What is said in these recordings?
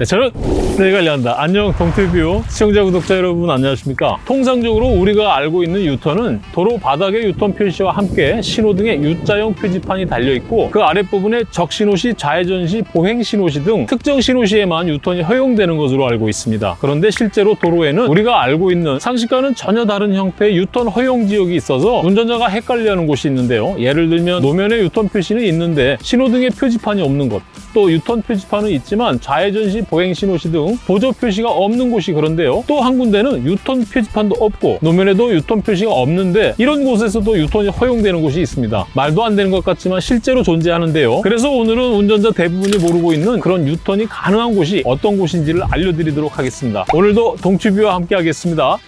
네, 저는 네 관리한다. 안녕 동티뷰 시청자 구독자 여러분 안녕하십니까? 통상적으로 우리가 알고 있는 유턴은 도로 바닥의 유턴 표시와 함께 신호등에 U자형 표지판이 달려 있고 그 아랫부분에 적신호시, 좌회전시, 보행신호시 등 특정 신호시에만 유턴이 허용되는 것으로 알고 있습니다. 그런데 실제로 도로에는 우리가 알고 있는 상식과는 전혀 다른 형태의 유턴 허용 지역이 있어서 운전자가 헷갈려하는 곳이 있는데요. 예를 들면 노면에 유턴 표시는 있는데 신호등에 표지판이 없는 곳, 또 유턴 표지판은 있지만 좌회전 시, 보행 신호 시 등 보조 표시가 없는 곳이 그런데요. 또 한 군데는 유턴 표지판도 없고 노면에도 유턴 표시가 없는데 이런 곳에서도 유턴이 허용되는 곳이 있습니다. 말도 안 되는 것 같지만 실제로 존재하는데요. 그래서 오늘은 운전자 대부분이 모르고 있는 그런 유턴이 가능한 곳이 어떤 곳인지를 알려드리도록 하겠습니다. 오늘도 동치뷰와 함께 하겠습니다.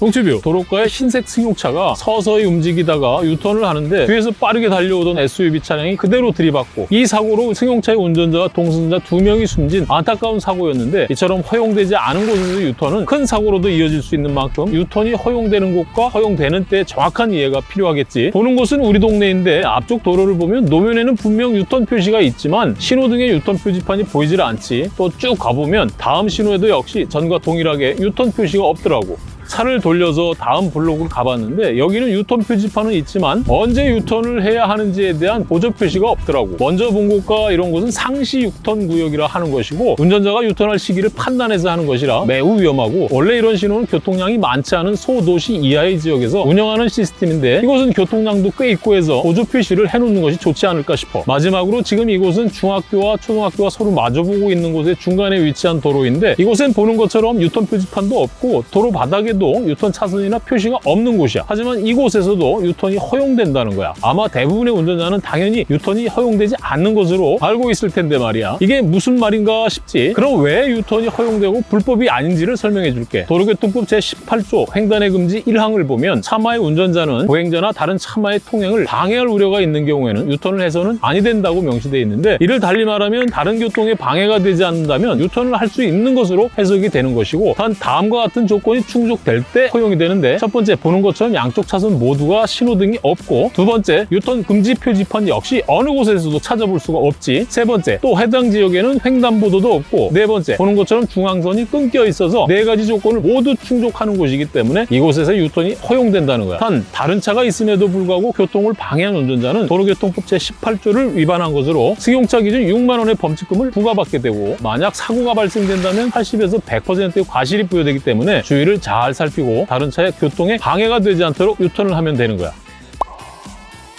동치뷰 도로가에 흰색 승용차가 서서히 움직이다가 유턴을 하는데 뒤에서 빠르게 달려오던 SUV 차량이 그대로 들이받고 이 사고로 승용차의 운전자와 동승자 두 명이 숨진 안타까운 사고였는데 이처럼 허용되지 않은 곳에서 유턴은 큰 사고로도 이어질 수 있는 만큼 유턴이 허용되는 곳과 허용되는 때의 정확한 이해가 필요하겠지. 보는 곳은 우리 동네인데 앞쪽 도로를 보면 노면에는 분명 유턴 표시가 있지만 신호등에 유턴 표지판이 보이질 않지. 또 쭉 가보면 다음 신호에도 역시 전과 동일하게 유턴 표시가 없더라고 차를 돌려서 다음 블록으로 가봤는데 여기는 유턴 표지판은 있지만 언제 유턴을 해야 하는지에 대한 보조 표시가 없더라고. 먼저 본 곳과 이런 곳은 상시 유턴 구역이라 하는 것이고 운전자가 유턴할 시기를 판단해서 하는 것이라 매우 위험하고 원래 이런 신호는 교통량이 많지 않은 소도시 이하의 지역에서 운영하는 시스템인데 이곳은 교통량도 꽤 있고 해서 보조 표시를 해놓는 것이 좋지 않을까 싶어. 마지막으로 지금 이곳은 중학교와 초등학교가 서로 마주보고 있는 곳의 중간에 위치한 도로인데 이곳엔 보는 것처럼 유턴 표지판도 없고 도로 바닥에 도 유턴 차선이나 표시가 없는 곳이야. 하지만 이곳에서도 유턴이 허용된다는 거야. 아마 대부분의 운전자는 당연히 유턴이 허용되지 않는 것으로 알고 있을 텐데 말이야. 이게 무슨 말인가 싶지? 그럼 왜 유턴이 허용되고 불법이 아닌지를 설명해 줄게. 도로교통법 제18조 횡단의 금지 1항을 보면 차마의 운전자는 보행자나 다른 차마의 통행을 방해할 우려가 있는 경우에는 유턴을 해서는 아니 된다고 명시되어 있는데 이를 달리 말하면 다른 교통에 방해가 되지 않는다면 유턴을 할 수 있는 것으로 해석이 되는 것이고 단 다음과 같은 조건이 충족 될 때 허용이 되는데 첫 번째 보는 것처럼 양쪽 차선 모두가 신호등이 없고 두 번째 유턴 금지 표지판 역시 어느 곳에서도 찾아볼 수가 없지. 세 번째 또 해당 지역에는 횡단보도도 없고 네 번째 보는 것처럼 중앙선이 끊겨 있어서 네 가지 조건을 모두 충족하는 곳이기 때문에 이곳에서 유턴이 허용된다는 거야. 단 다른 차가 있음에도 불구하고 교통을 방해한 운전자는 도로교통법 제18조를 위반한 것으로 승용차 기준 6만 원의 범칙금을 부과받게 되고 만약 사고가 발생된다면 80에서 100%의 과실이 부여되기 때문에 주의를 잘 살피고 다른 차의 교통에 방해가 되지 않도록 유턴을 하면 되는 거야.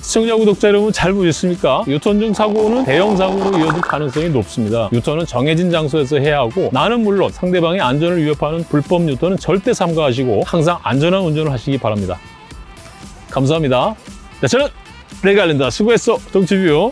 시청자 구독자 여러분 잘 보셨습니까? 유턴 중 사고는 대형 사고로 이어질 가능성이 높습니다. 유턴은 정해진 장소에서 해야 하고 나는 물론 상대방의 안전을 위협하는 불법 유턴은 절대 삼가하시고 항상 안전한 운전을 하시기 바랍니다. 감사합니다. 네, 저는 레갈린다. 수고했어. 정치뷰.